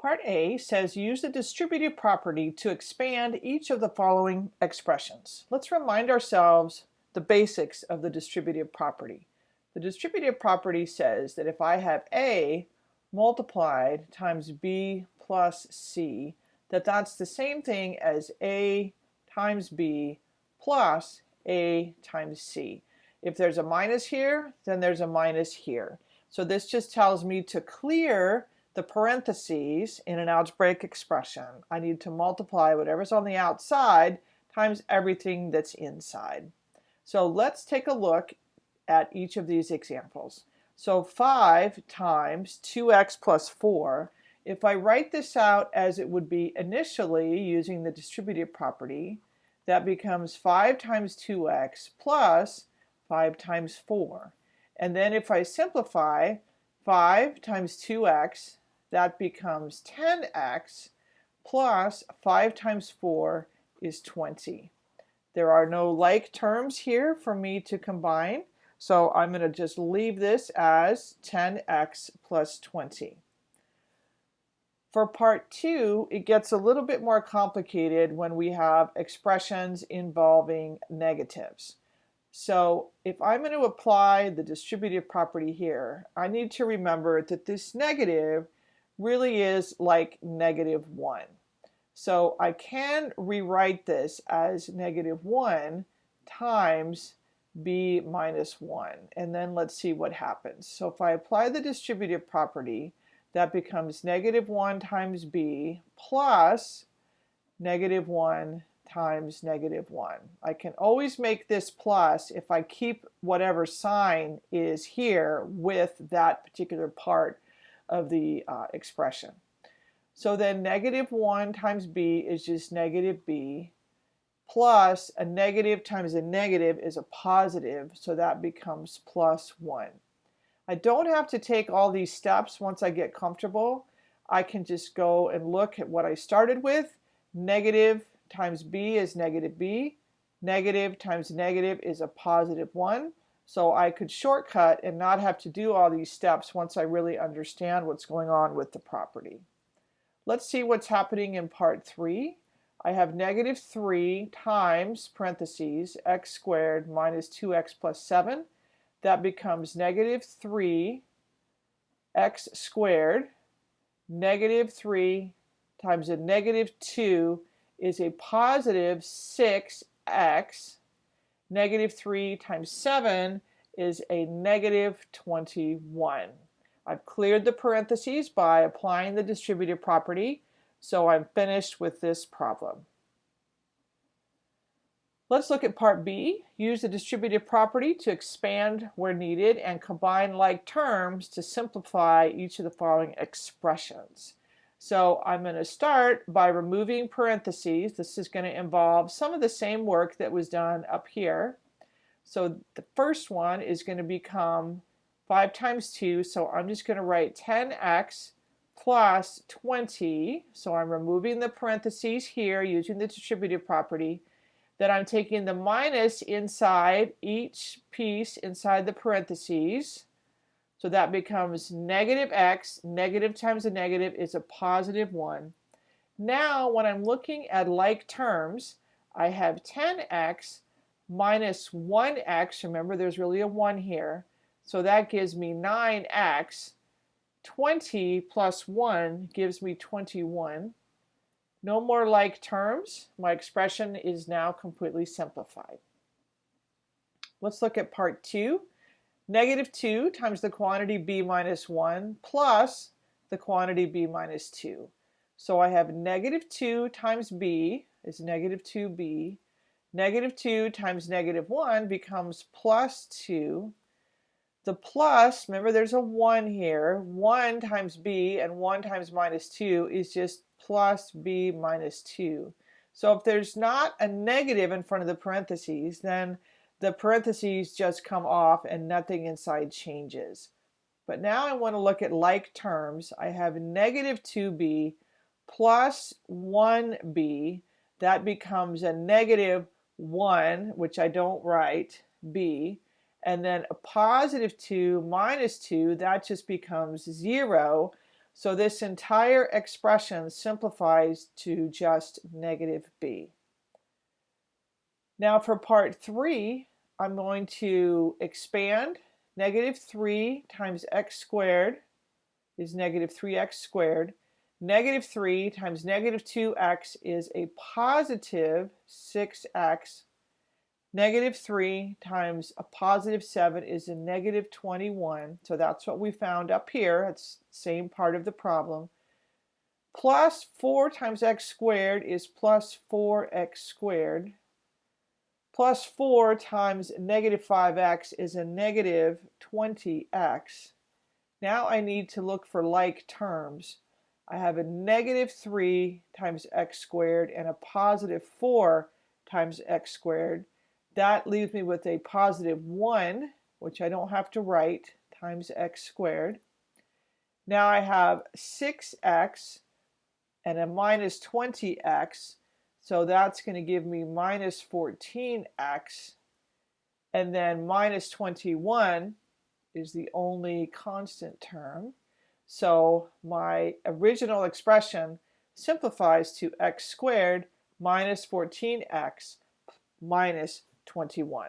Part A says use the distributive property to expand each of the following expressions. Let's remind ourselves the basics of the distributive property. The distributive property says that if I have A multiplied times B plus C, that that's the same thing as A times B plus A times C. If there's a minus here, then there's a minus here. So this just tells me to clear the parentheses in an algebraic expression. I need to multiply whatever's on the outside times everything that's inside. So let's take a look at each of these examples. So 5 times 2x plus 4, if I write this out as it would be initially using the distributive property, that becomes 5 times 2x plus 5 times 4. And then if I simplify, 5 times 2x that becomes 10x plus 5 times 4 is 20. There are no like terms here for me to combine, so I'm going to just leave this as 10x plus 20. For part 2, it gets a little bit more complicated when we have expressions involving negatives. So if I'm going to apply the distributive property here, I need to remember that this negative really is like negative 1. So I can rewrite this as negative 1 times b minus 1. And then let's see what happens. So if I apply the distributive property, that becomes negative 1 times b plus negative 1 times negative 1. I can always make this plus if I keep whatever sign is here with that particular part of the uh, expression. So then negative 1 times b is just negative b plus a negative times a negative is a positive, so that becomes plus 1. I don't have to take all these steps once I get comfortable. I can just go and look at what I started with. Negative times b is negative b. Negative times negative is a positive 1. So I could shortcut and not have to do all these steps once I really understand what's going on with the property. Let's see what's happening in part 3. I have negative 3 times parentheses x squared minus 2x plus 7. That becomes negative 3 x squared. Negative 3 times a negative 2 is a positive 6x Negative 3 times 7 is a negative 21. I've cleared the parentheses by applying the distributive property, so I'm finished with this problem. Let's look at part B. Use the distributive property to expand where needed and combine like terms to simplify each of the following expressions. So I'm going to start by removing parentheses. This is going to involve some of the same work that was done up here. So the first one is going to become 5 times 2. So I'm just going to write 10x plus 20. So I'm removing the parentheses here using the distributive property. Then I'm taking the minus inside each piece inside the parentheses. So that becomes negative x, negative times a negative is a positive 1. Now when I'm looking at like terms, I have 10x minus 1x, remember there's really a 1 here, so that gives me 9x. 20 plus 1 gives me 21. No more like terms. My expression is now completely simplified. Let's look at part 2 negative 2 times the quantity b minus 1 plus the quantity b minus 2. So I have negative 2 times b is negative 2b. Negative 2 times negative 1 becomes plus 2. The plus, remember there's a 1 here, 1 times b and 1 times minus 2 is just plus b minus 2. So if there's not a negative in front of the parentheses, then the parentheses just come off and nothing inside changes. But now I want to look at like terms. I have negative 2b plus 1b. That becomes a negative 1, which I don't write, b. And then a positive 2 minus 2, that just becomes 0. So this entire expression simplifies to just negative b. Now for part 3, I'm going to expand negative 3 times x squared is negative 3x squared. Negative 3 times negative 2x is a positive 6x. Negative 3 times a positive 7 is a negative 21. So that's what we found up here. That's the same part of the problem. Plus 4 times x squared is plus 4x squared. Plus 4 times negative 5x is a negative 20x. Now I need to look for like terms. I have a negative 3 times x squared and a positive 4 times x squared. That leaves me with a positive 1, which I don't have to write, times x squared. Now I have 6x and a minus 20x, so that's going to give me minus 14x, and then minus 21 is the only constant term. So my original expression simplifies to x squared minus 14x minus 21.